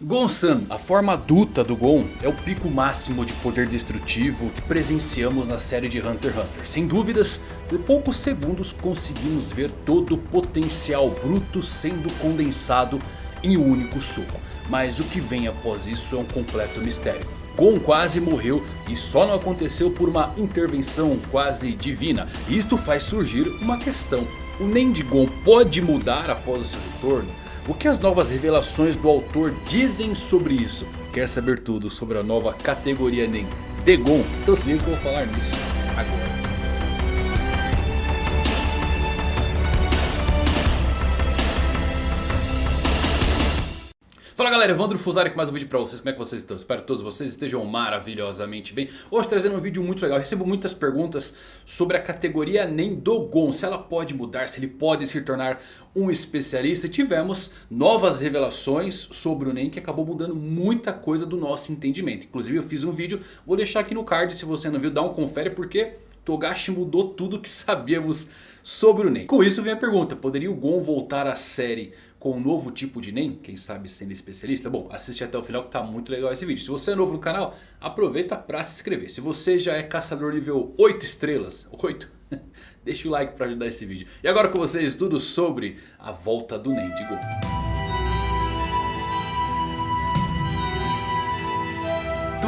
Gon-san, a forma adulta do Gon, é o pico máximo de poder destrutivo que presenciamos na série de Hunter x Hunter. Sem dúvidas, por poucos segundos conseguimos ver todo o potencial bruto sendo condensado em um único soco. Mas o que vem após isso é um completo mistério. Gon quase morreu e só não aconteceu por uma intervenção quase divina. Isto faz surgir uma questão. O Nen de Gon pode mudar após o seu retorno? O que as novas revelações do autor dizem sobre isso? Quer saber tudo sobre a nova categoria NEM? Então se liga que eu vou falar nisso agora. Fala galera, Evandro Fusari com mais um vídeo pra vocês, como é que vocês estão? Espero que todos vocês estejam maravilhosamente bem. Hoje trazendo um vídeo muito legal, Eu recebo muitas perguntas sobre a categoria NEM do Gon Se ela pode mudar, se ele pode se tornar um especialista. Tivemos novas revelações sobre o NEM que acabou mudando muita coisa do nosso entendimento. Inclusive eu fiz um vídeo, vou deixar aqui no card se você não viu, dá um confere porque... Togashi mudou tudo que sabíamos sobre o NEM. Com isso vem a pergunta, poderia o Gon voltar à série com um novo tipo de NEM, quem sabe sendo especialista. Bom, assiste até o final que tá muito legal esse vídeo. Se você é novo no canal, aproveita para se inscrever. Se você já é caçador nível 8 estrelas, 8, deixa o like para ajudar esse vídeo. E agora com vocês tudo sobre a volta do NEM de Gon.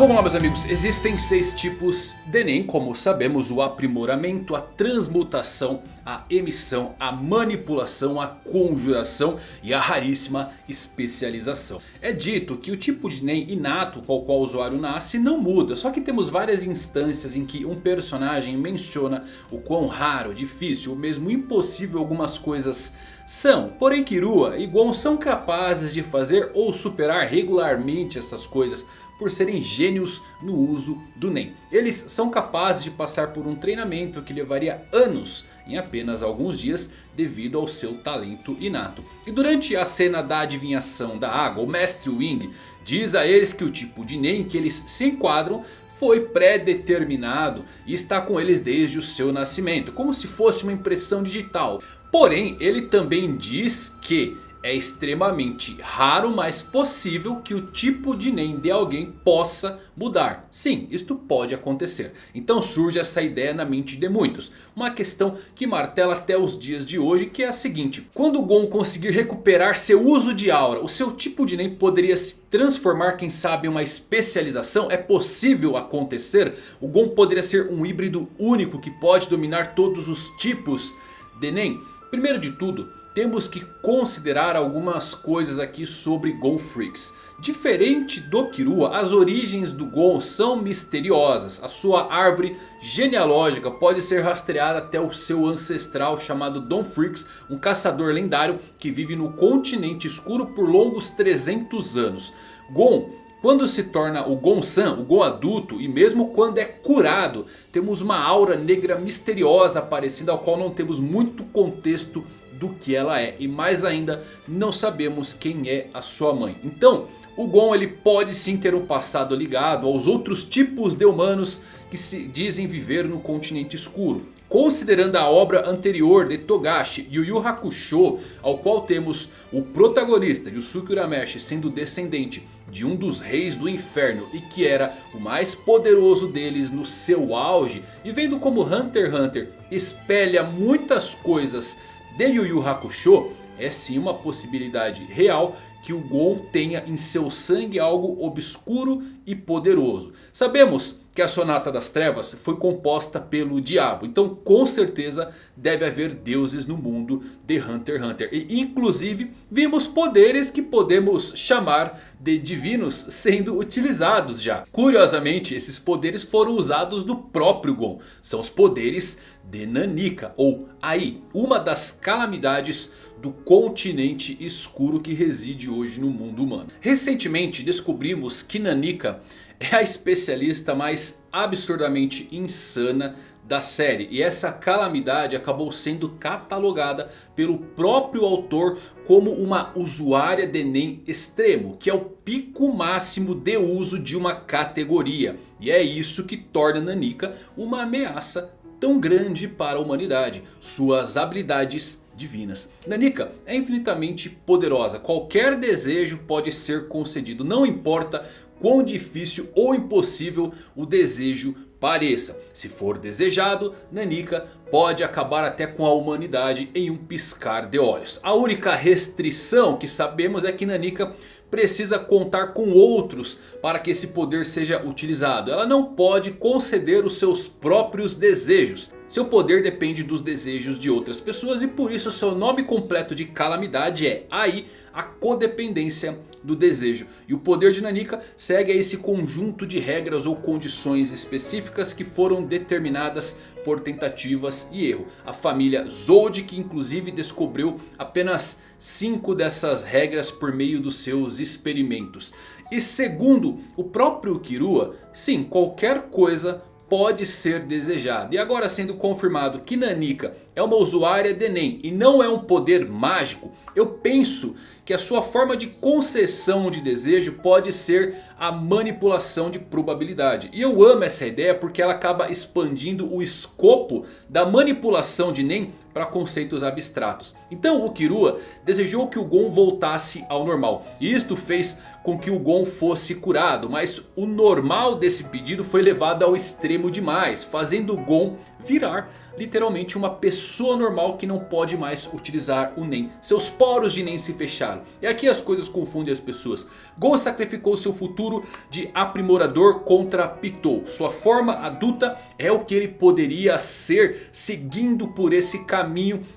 Vamos lá meus amigos, existem seis tipos de Enem, como sabemos, o aprimoramento, a transmutação, a emissão, a manipulação, a conjuração e a raríssima especialização. É dito que o tipo de Enem inato com o qual o usuário nasce não muda, só que temos várias instâncias em que um personagem menciona o quão raro, difícil ou mesmo impossível algumas coisas são. Porém Kirua e Gon são capazes de fazer ou superar regularmente essas coisas por serem gênios no uso do Nen. Eles são capazes de passar por um treinamento que levaria anos em apenas alguns dias devido ao seu talento inato. E durante a cena da adivinhação da água, o Mestre Wing diz a eles que o tipo de Nen que eles se enquadram foi pré-determinado e está com eles desde o seu nascimento, como se fosse uma impressão digital. Porém, ele também diz que é extremamente raro, mas possível que o tipo de NEM de alguém possa mudar. Sim, isto pode acontecer. Então surge essa ideia na mente de muitos. Uma questão que martela até os dias de hoje que é a seguinte. Quando o Gon conseguir recuperar seu uso de aura, o seu tipo de NEM poderia se transformar quem sabe em uma especialização? É possível acontecer? O Gon poderia ser um híbrido único que pode dominar todos os tipos de NEM? Primeiro de tudo temos que considerar algumas coisas aqui sobre Gon Freaks. Diferente do Kirua, as origens do Gon são misteriosas. A sua árvore genealógica pode ser rastreada até o seu ancestral chamado Don Freaks. Um caçador lendário que vive no continente escuro por longos 300 anos. Gon quando se torna o Gon-san, o Gon adulto, e mesmo quando é curado, temos uma aura negra misteriosa aparecendo, ao qual não temos muito contexto do que ela é. E mais ainda, não sabemos quem é a sua mãe. Então, o Gon ele pode sim ter um passado ligado aos outros tipos de humanos que se dizem viver no continente escuro. Considerando a obra anterior de Togashi, Yu Yu Hakusho, ao qual temos o protagonista Yusuke Urameshi sendo descendente de um dos reis do inferno e que era o mais poderoso deles no seu auge. E vendo como Hunter x Hunter espelha muitas coisas de Yu Yu Hakusho, é sim uma possibilidade real que o Gon tenha em seu sangue algo obscuro e poderoso. Sabemos que a Sonata das Trevas foi composta pelo diabo. Então com certeza deve haver deuses no mundo de Hunter x Hunter. E inclusive vimos poderes que podemos chamar de divinos sendo utilizados já. Curiosamente esses poderes foram usados no próprio Gon. São os poderes de Nanika ou Ai. Uma das calamidades do continente escuro que reside hoje no mundo humano. Recentemente descobrimos que Nanika é a especialista mais absurdamente insana da série. E essa calamidade acabou sendo catalogada pelo próprio autor como uma usuária de Nen extremo. Que é o pico máximo de uso de uma categoria. E é isso que torna Nanika uma ameaça tão grande para a humanidade. Suas habilidades divinas. Nanika é infinitamente poderosa. Qualquer desejo pode ser concedido. Não importa quão difícil ou impossível o desejo pareça. Se for desejado, Nanika pode acabar até com a humanidade em um piscar de olhos. A única restrição que sabemos é que Nanika precisa contar com outros para que esse poder seja utilizado. Ela não pode conceder os seus próprios desejos. Seu poder depende dos desejos de outras pessoas e por isso seu nome completo de calamidade é Ai, a codependência do desejo. E o poder de Nanika segue a esse conjunto de regras ou condições específicas que foram determinadas por tentativas e erro. A família Zod inclusive descobriu apenas 5 dessas regras por meio dos seus experimentos. E segundo o próprio Kirua, sim, qualquer coisa pode ser desejado. E agora sendo confirmado que Nanika é uma usuária de Enem e não é um poder mágico. Eu penso que a sua forma de concessão de desejo pode ser a manipulação de probabilidade. E eu amo essa ideia porque ela acaba expandindo o escopo da manipulação de NEM para conceitos abstratos. Então o Kirua desejou que o Gon voltasse ao normal. E isto fez com que o Gon fosse curado. Mas o normal desse pedido foi levado ao extremo demais. Fazendo o Gon virar literalmente uma pessoa normal que não pode mais utilizar o Nen. Seus poros de Nen se fecharam. E aqui as coisas confundem as pessoas. Gon sacrificou seu futuro de aprimorador contra Pitou. Sua forma adulta é o que ele poderia ser seguindo por esse caminho.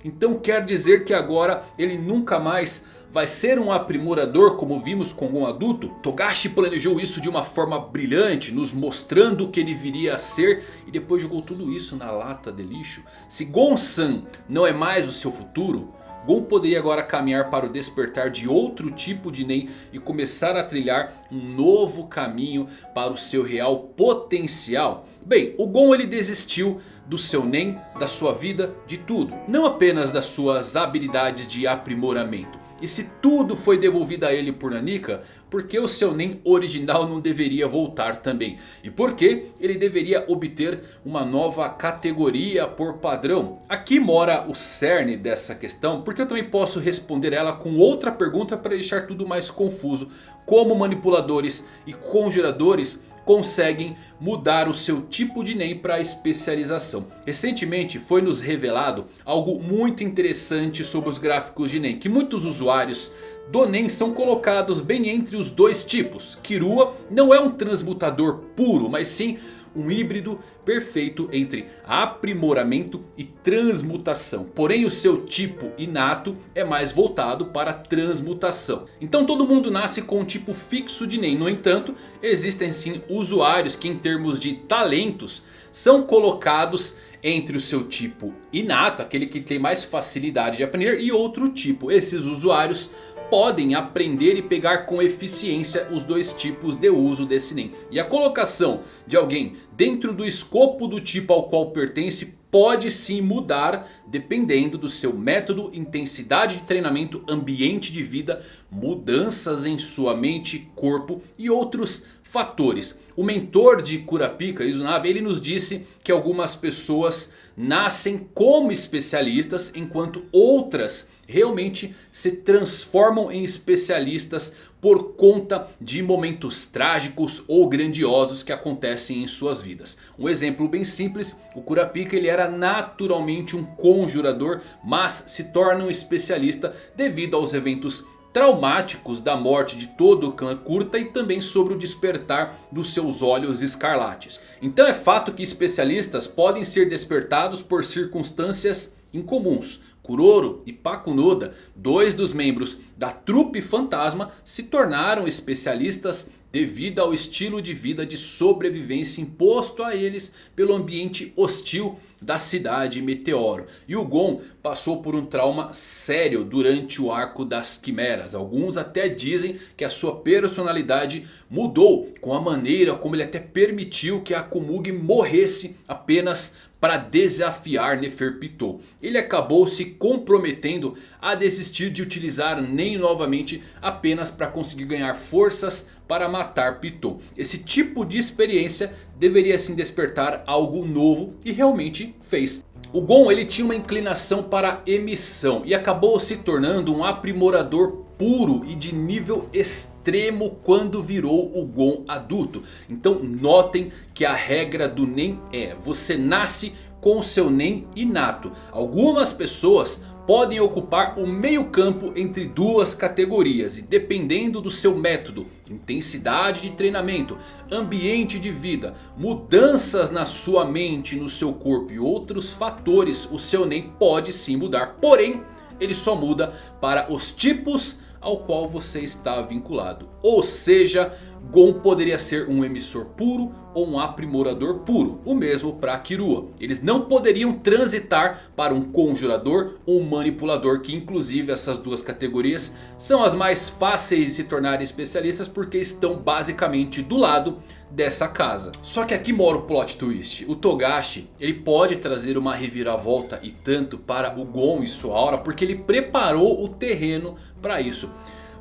Então quer dizer que agora ele nunca mais vai ser um aprimorador como vimos com um adulto? Togashi planejou isso de uma forma brilhante, nos mostrando o que ele viria a ser e depois jogou tudo isso na lata de lixo. Se Gon-san não é mais o seu futuro, Gon poderia agora caminhar para o despertar de outro tipo de Nen e começar a trilhar um novo caminho para o seu real potencial. Bem, o Gon ele desistiu do seu Nen, da sua vida, de tudo. Não apenas das suas habilidades de aprimoramento. E se tudo foi devolvido a ele por Nanika, por que o seu Nen original não deveria voltar também? E por que ele deveria obter uma nova categoria por padrão? Aqui mora o cerne dessa questão, porque eu também posso responder ela com outra pergunta para deixar tudo mais confuso. Como manipuladores e conjuradores conseguem mudar o seu tipo de NEM para especialização. Recentemente foi nos revelado algo muito interessante sobre os gráficos de NEM. Que muitos usuários do NEM são colocados bem entre os dois tipos. Kirua não é um transmutador puro, mas sim um híbrido perfeito entre aprimoramento e transmutação. Porém o seu tipo inato é mais voltado para transmutação. Então todo mundo nasce com um tipo fixo de NEM. No entanto existem sim usuários que em termos de talentos são colocados entre o seu tipo inato, aquele que tem mais facilidade de aprender, e outro tipo. Esses usuários podem aprender e pegar com eficiência os dois tipos de uso desse NEM. E a colocação de alguém dentro do escopo do tipo ao qual pertence pode sim mudar dependendo do seu método, intensidade de treinamento, ambiente de vida, mudanças em sua mente, corpo e outros fatores. O mentor de Kurapika, Izunave, ele nos disse que algumas pessoas nascem como especialistas enquanto outras realmente se transformam em especialistas por conta de momentos trágicos ou grandiosos que acontecem em suas vidas. Um exemplo bem simples, o Kurapika ele era naturalmente um conjurador, mas se torna um especialista devido aos eventos traumáticos da morte de todo o clã Kurta e também sobre o despertar dos seus olhos escarlates. Então é fato que especialistas podem ser despertados por circunstâncias incomuns. Kuroro e Pakunoda, dois dos membros da trupe fantasma, se tornaram especialistas devido ao estilo de vida de sobrevivência imposto a eles pelo ambiente hostil da cidade Meteoro. E o Gon passou por um trauma sério durante o arco das quimeras. Alguns até dizem que a sua personalidade mudou com a maneira como ele até permitiu que a Komugi morresse apenas para desafiar Neferpitou. Ele acabou se comprometendo a desistir de utilizar Nen novamente apenas para conseguir ganhar forças para matar Pitou. Esse tipo de experiência deveria sim despertar algo novo e realmente fez. O Gon ele tinha uma inclinação para emissão e acabou se tornando um aprimorador puro e de nível extremo quando virou o Gon adulto. Então notem que a regra do Nen é você nasce com seu Nen inato. Algumas pessoas podem ocupar o meio campo entre duas categorias. E dependendo do seu método, intensidade de treinamento, ambiente de vida, mudanças na sua mente, no seu corpo e outros fatores, o seu Nen pode sim mudar. Porém, ele só muda para os tipos ao qual você está vinculado. Ou seja, Gon poderia ser um emissor puro ou um aprimorador puro. O mesmo para Kirua. Eles não poderiam transitar para um conjurador ou um manipulador. Que inclusive essas duas categorias são as mais fáceis de se tornarem especialistas. Porque estão basicamente do lado dessa casa. Só que aqui mora o plot twist. O Togashi ele pode trazer uma reviravolta e tanto para o Gon e sua aura. Porque ele preparou o terreno para isso.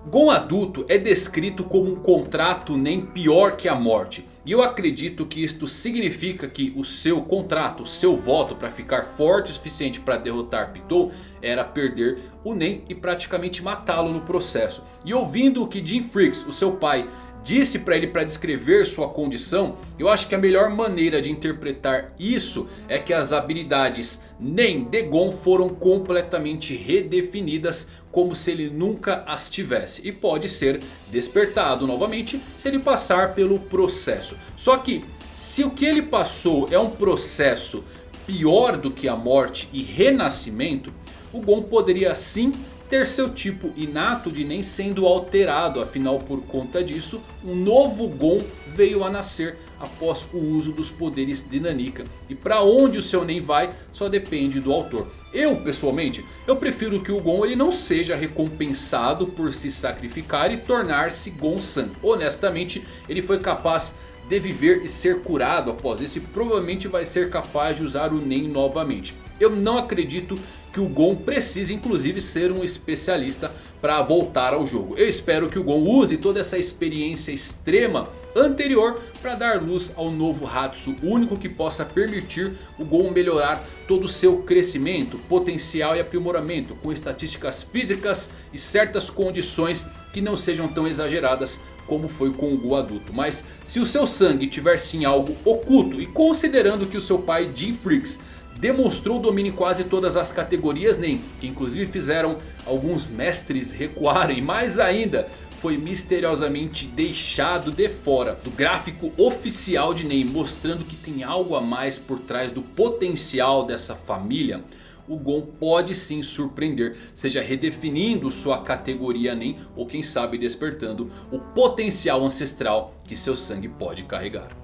Gon adulto é descrito como um contrato nem pior que a morte. E eu acredito que isto significa que o seu contrato, o seu voto para ficar forte o suficiente para derrotar Pitou era perder o Nen e praticamente matá-lo no processo. E ouvindo o que Jim Freaks, o seu pai, disse para ele para descrever sua condição. Eu acho que a melhor maneira de interpretar isso é que as habilidades nem Degon foram completamente redefinidas como se ele nunca as tivesse. E pode ser despertado novamente se ele passar pelo processo. Só que se o que ele passou é um processo pior do que a morte e renascimento. O Gon poderia sim ter seu tipo inato de nem sendo alterado. Afinal por conta disso um novo Gon veio a nascer após o uso dos poderes de Nanika. E para onde o seu Nen vai só depende do autor. Eu pessoalmente, eu prefiro que o Gon ele não seja recompensado por se sacrificar e tornar-se Gon-san. Honestamente ele foi capaz de viver e ser curado após isso. E provavelmente vai ser capaz de usar o Nen novamente. Eu não acredito que o Gon precise inclusive ser um especialista para voltar ao jogo. Eu espero que o Gon use toda essa experiência extrema anterior para dar luz ao novo Hatsu único que possa permitir o Gon melhorar todo o seu crescimento, potencial e aprimoramento com estatísticas físicas e certas condições que não sejam tão exageradas como foi com o Gon adulto. Mas se o seu sangue tiver sim algo oculto e considerando que o seu pai Jim Freaks demonstrou domínio em quase todas as categorias NEM. Que inclusive fizeram alguns mestres recuarem. Mais ainda, foi misteriosamente deixado de fora do gráfico oficial de NEM. Mostrando que tem algo a mais por trás do potencial dessa família. O Gon pode sim surpreender, seja redefinindo sua categoria NEM ou quem sabe despertando o potencial ancestral que seu sangue pode carregar.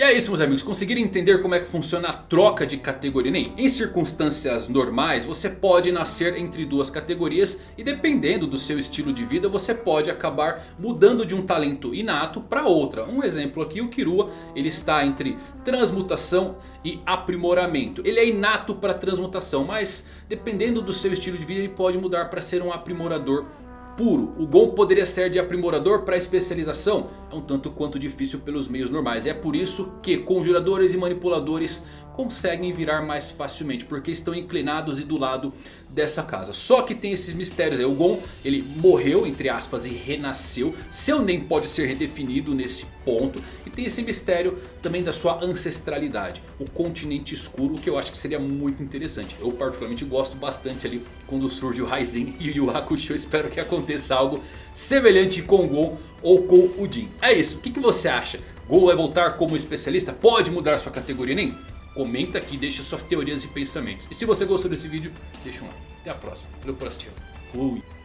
E é isso meus amigos, conseguiram entender como é que funciona a troca de categoria NEM? Em circunstâncias normais você pode nascer entre duas categorias e dependendo do seu estilo de vida você pode acabar mudando de um talento inato para outra. Um exemplo aqui, o Kirua ele está entre transmutação e aprimoramento. Ele é inato para transmutação, mas dependendo do seu estilo de vida ele pode mudar para ser um aprimorador puro. O Gon poderia ser de aprimorador para especialização. É um tanto quanto difícil pelos meios normais. É por isso que conjuradores e manipuladores conseguem virar mais facilmente. Porque estão inclinados e do lado dessa casa. Só que tem esses mistérios aí. O Gon ele morreu entre aspas e renasceu. Seu nem pode ser redefinido nesse ponto. E tem esse mistério também da sua ancestralidade. O continente escuro que eu acho que seria muito interessante. Eu particularmente gosto bastante ali quando surge o Raizen e o Yu Hakusho. Espero que aconteça algo semelhante com o Gon ou com o Jin. É isso, o que, que você acha? Gon vai voltar como especialista? Pode mudar sua categoria nem? Comenta aqui, deixa suas teorias e pensamentos. E se você gostou desse vídeo, deixa um like. Até a próxima. Valeu por assistir. Fui.